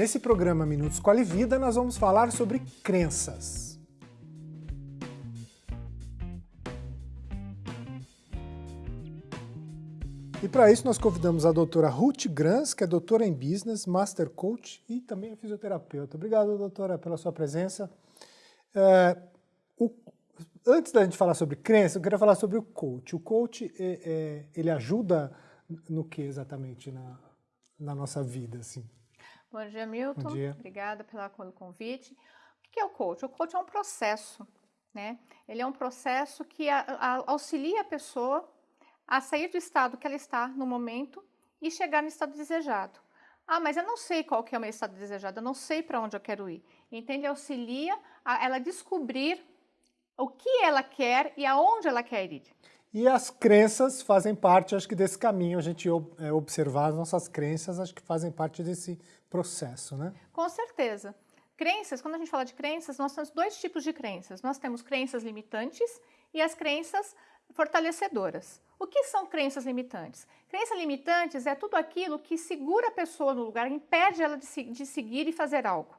Nesse programa Minutos Quali Vida, nós vamos falar sobre crenças. E para isso nós convidamos a doutora Ruth Grans, que é doutora em Business, Master Coach e também é fisioterapeuta. Obrigado, doutora, pela sua presença. É, o, antes da gente falar sobre crença, eu queria falar sobre o coach. O coach, é, é, ele ajuda no que exatamente na, na nossa vida, assim? Bom dia, Milton. Bom dia. Obrigada pelo convite. O que é o coach? O coach é um processo, né? Ele é um processo que a, a, auxilia a pessoa a sair do estado que ela está no momento e chegar no estado desejado. Ah, mas eu não sei qual que é o meu estado desejado, eu não sei para onde eu quero ir. Ele auxilia a ela descobrir o que ela quer e aonde ela quer ir. E as crenças fazem parte, acho que, desse caminho, a gente é, observar as nossas crenças, acho que fazem parte desse processo, né? Com certeza. Crenças, quando a gente fala de crenças, nós temos dois tipos de crenças. Nós temos crenças limitantes e as crenças fortalecedoras. O que são crenças limitantes? Crenças limitantes é tudo aquilo que segura a pessoa no lugar, impede ela de, de seguir e fazer algo.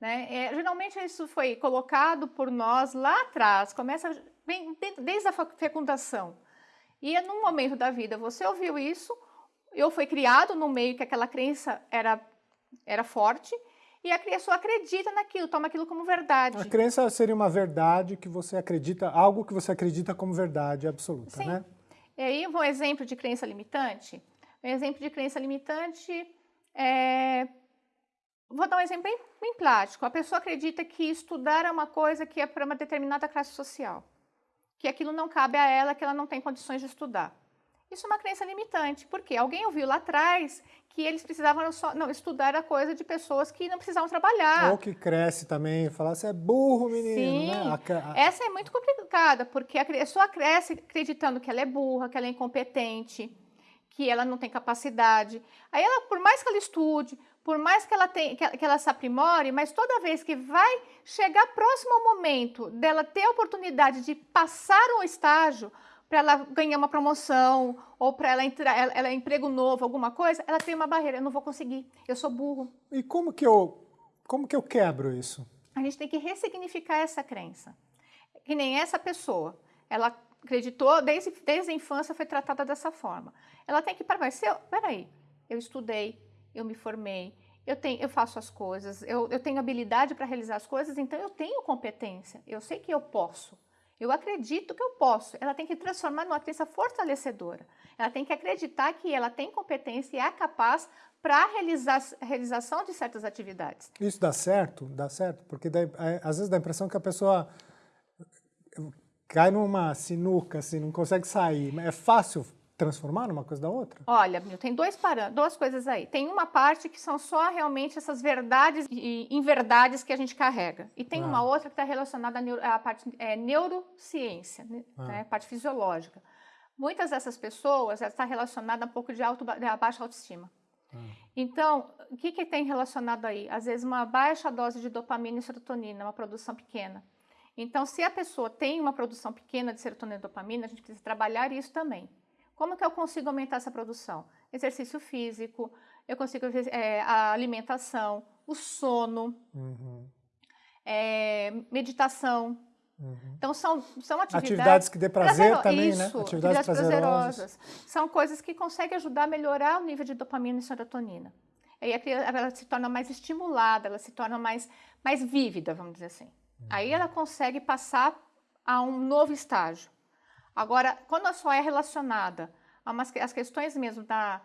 Né? É, geralmente isso foi colocado por nós lá atrás, começa bem, desde a fecundação. E é num momento da vida você ouviu isso, eu fui criado no meio que aquela crença era, era forte, e a pessoa acredita naquilo, toma aquilo como verdade. A crença seria uma verdade que você acredita, algo que você acredita como verdade absoluta, Sim. né? E aí, um exemplo de crença limitante? Um exemplo de crença limitante é Vou dar um exemplo bem, bem prático. A pessoa acredita que estudar é uma coisa que é para uma determinada classe social, que aquilo não cabe a ela, que ela não tem condições de estudar. Isso é uma crença limitante, porque alguém ouviu lá atrás que eles precisavam só, não, estudar a coisa de pessoas que não precisavam trabalhar. Ou que cresce também, falar, você é burro, menino. Sim, né? a, a... essa é muito complicada, porque a pessoa cresce acreditando que ela é burra, que ela é incompetente, que ela não tem capacidade. Aí ela, por mais que ela estude, por mais que ela, tenha, que, ela, que ela se aprimore, mas toda vez que vai chegar próximo ao momento dela ter a oportunidade de passar um estágio, para ela ganhar uma promoção ou para ela entrar, ela, ela emprego novo, alguma coisa, ela tem uma barreira, eu não vou conseguir, eu sou burro. E como que eu, como que eu quebro isso? A gente tem que ressignificar essa crença. Que nem essa pessoa, ela acreditou, desde, desde a infância foi tratada dessa forma. Ela tem que parar, mas se eu, peraí, eu estudei, eu me formei, eu, tenho, eu faço as coisas, eu, eu tenho habilidade para realizar as coisas, então eu tenho competência, eu sei que eu posso. Eu acredito que eu posso. Ela tem que transformar numa crença fortalecedora. Ela tem que acreditar que ela tem competência e é capaz para a realização de certas atividades. Isso dá certo? Dá certo? Porque dá, é, às vezes dá a impressão que a pessoa cai numa sinuca, assim, não consegue sair. É fácil transformar numa coisa da outra? Olha, tem dois duas coisas aí. Tem uma parte que são só realmente essas verdades e inverdades que a gente carrega. E tem ah. uma outra que está relacionada à, parte é, neurociência, né? ah. né, parte fisiológica. Muitas dessas pessoas está relacionada a um pouco de alto, de baixa autoestima. Ah. Então, o que, que tem relacionado aí? Às vezes uma baixa dose de dopamina e serotonina, uma produção pequena. Então, se a pessoa tem uma produção pequena de serotonina e dopamina, a gente precisa trabalhar isso também. Como que eu consigo aumentar essa produção? Exercício físico, eu consigo é, a alimentação, o sono, uhum. é, meditação. Uhum. Então são, são atividades, atividades que dê prazer prazer, também, isso, né? Atividades, atividades prazerosas. prazerosas. São coisas que conseguem ajudar a melhorar o nível de dopamina e serotonina. Aí ela se torna mais estimulada, ela se torna mais, mais vívida, vamos dizer assim. Uhum. Aí ela consegue passar a um novo estágio. Agora, quando só é relacionada a umas, as questões mesmo da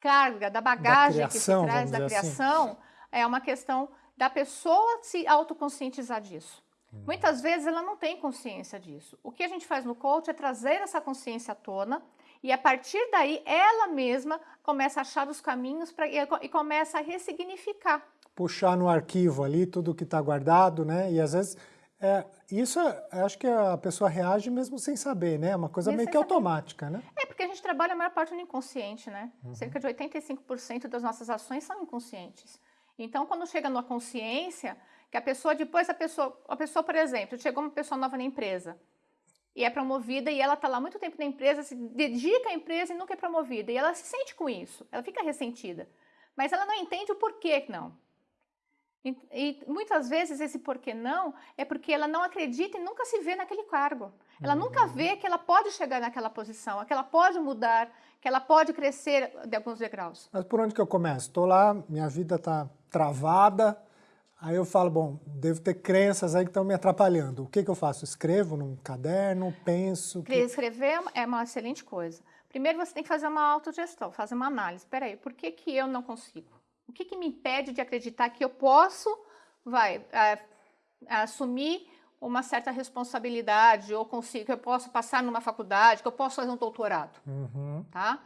carga, da bagagem da criação, que se traz da assim. criação, assim. é uma questão da pessoa se autoconscientizar disso. Hum. Muitas vezes ela não tem consciência disso. O que a gente faz no coach é trazer essa consciência à tona e a partir daí ela mesma começa a achar os caminhos pra, e, e começa a ressignificar. Puxar no arquivo ali tudo que está guardado, né? E às vezes é, isso, acho que a pessoa reage mesmo sem saber, né? É uma coisa mesmo meio que saber. automática, né? É, porque a gente trabalha a maior parte no inconsciente, né? Uhum. Cerca de 85% das nossas ações são inconscientes. Então, quando chega na consciência, que a pessoa, depois a pessoa, a pessoa, por exemplo, chegou uma pessoa nova na empresa e é promovida e ela está lá muito tempo na empresa, se dedica à empresa e nunca é promovida. E ela se sente com isso, ela fica ressentida. Mas ela não entende o porquê não. E, e, muitas vezes esse porquê não é porque ela não acredita e nunca se vê naquele cargo. Ela uhum. nunca vê que ela pode chegar naquela posição, que ela pode mudar, que ela pode crescer de alguns degraus. Mas por onde que eu começo? Estou lá, minha vida está travada, aí eu falo, bom, devo ter crenças aí que estão me atrapalhando. O que, que eu faço? Escrevo num caderno, penso... Que... Escrever é uma excelente coisa. Primeiro você tem que fazer uma autogestão, fazer uma análise. Espera aí, por que, que eu não consigo? O que, que me impede de acreditar que eu posso vai, é, assumir uma certa responsabilidade ou consigo, que eu posso passar numa faculdade, que eu posso fazer um doutorado, uhum. tá?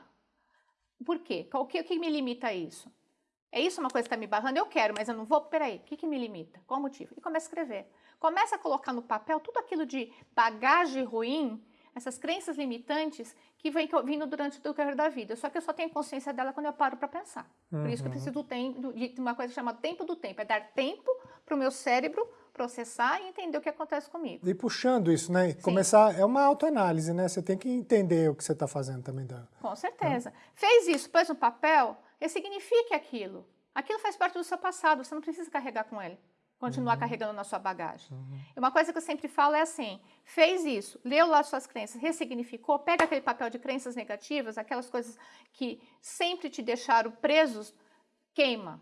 Por quê? O que, o que me limita a isso? É isso uma coisa que está me barrando? Eu quero, mas eu não vou? Peraí, o que, que me limita? Qual o motivo? E começa a escrever. Começa a colocar no papel tudo aquilo de bagagem ruim essas crenças limitantes que vem vindo durante o decorrer da vida. Só que eu só tenho consciência dela quando eu paro para pensar. Uhum. Por isso que eu uhum. preciso tempo, de uma coisa chamada tempo do tempo. É dar tempo para o meu cérebro processar e entender o que acontece comigo. E puxando isso, né? Sim. Começar, é uma autoanálise, né? Você tem que entender o que você está fazendo também. Da... Com certeza. Fez isso, pôs no papel, signifique aquilo. Aquilo faz parte do seu passado, você não precisa carregar com ele continuar uhum. carregando na sua bagagem. Uhum. Uma coisa que eu sempre falo é assim: fez isso, leu lá suas crenças, ressignificou, pega aquele papel de crenças negativas, aquelas coisas que sempre te deixaram presos, queima.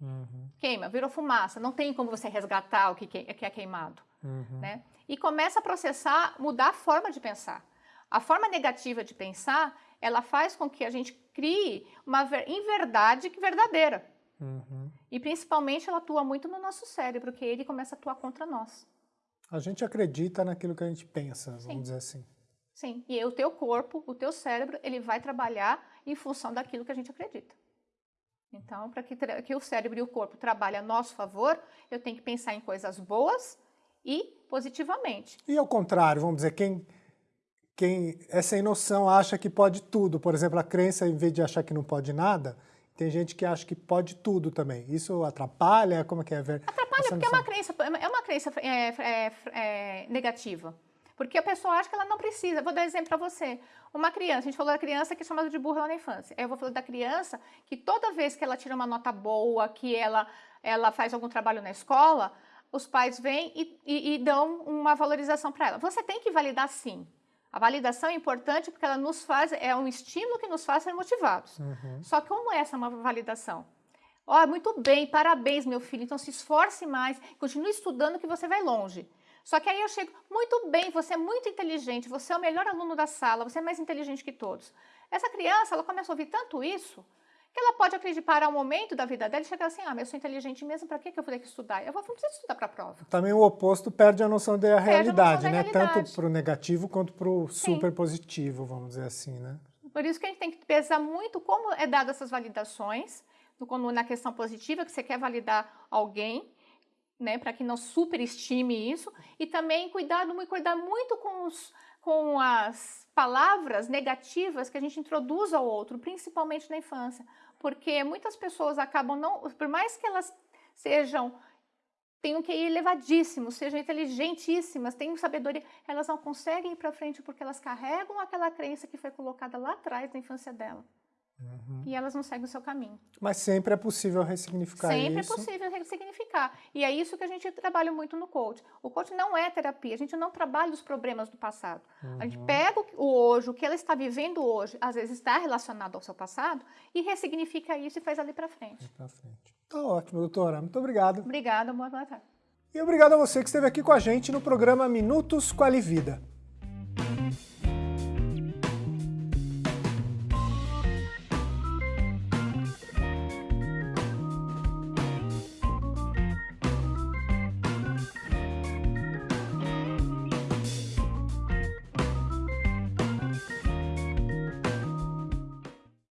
Uhum. Queima, virou fumaça. Não tem como você resgatar o que, que é queimado. Uhum. Né? E começa a processar, mudar a forma de pensar. A forma negativa de pensar, ela faz com que a gente crie uma inverdade verdadeira. Uhum. E principalmente ela atua muito no nosso cérebro, que ele começa a atuar contra nós. A gente acredita naquilo que a gente pensa, vamos Sim. dizer assim. Sim, e o teu corpo, o teu cérebro, ele vai trabalhar em função daquilo que a gente acredita. Então, para que, que o cérebro e o corpo trabalhem a nosso favor, eu tenho que pensar em coisas boas e positivamente. E ao contrário, vamos dizer, quem, quem é sem noção acha que pode tudo, por exemplo, a crença, em vez de achar que não pode nada, tem gente que acha que pode tudo também. Isso atrapalha? Como é que é? Atrapalha porque é uma crença, é uma crença é, é, é, negativa. Porque a pessoa acha que ela não precisa. Vou dar um exemplo para você. Uma criança, a gente falou da criança que é chamada de burra lá na infância. Eu vou falar da criança que toda vez que ela tira uma nota boa, que ela, ela faz algum trabalho na escola, os pais vêm e, e, e dão uma valorização para ela. Você tem que validar sim. A validação é importante porque ela nos faz, é um estímulo que nos faz ser motivados. Uhum. Só que como é essa uma validação? Ó, oh, muito bem, parabéns, meu filho. Então se esforce mais, continue estudando que você vai longe. Só que aí eu chego, muito bem, você é muito inteligente, você é o melhor aluno da sala, você é mais inteligente que todos. Essa criança, ela começa a ouvir tanto isso, que ela pode acreditar ao momento da vida dela e chegar assim, ah, mas eu sou inteligente mesmo, para que eu vou ter que estudar? Eu vou, não preciso estudar para a prova. Também o oposto perde a noção da realidade, né? Realidade. Tanto para o negativo quanto para o super positivo, vamos dizer assim, né? Por isso que a gente tem que pesar muito como é dado essas validações, no, na questão positiva, que você quer validar alguém, né, para que não superestime isso, e também cuidado, cuidar muito com, os, com as palavras negativas que a gente introduz ao outro, principalmente na infância porque muitas pessoas acabam não, por mais que elas sejam tenham que ir elevadíssimo, sejam inteligentíssimas, tenham sabedoria, elas não conseguem ir para frente porque elas carregam aquela crença que foi colocada lá atrás na infância dela. Uhum. E elas não seguem o seu caminho. Mas sempre é possível ressignificar sempre isso. Sempre é possível ressignificar. E é isso que a gente trabalha muito no coach. O coach não é terapia, a gente não trabalha os problemas do passado. Uhum. A gente uhum. pega o hoje, o que ela está vivendo hoje, às vezes está relacionado ao seu passado, e ressignifica isso e faz ali para frente. Para frente. Tá ótimo, doutora. Muito obrigado. Obrigada, boa tarde. E obrigado a você que esteve aqui com a gente no programa Minutos com a Livida.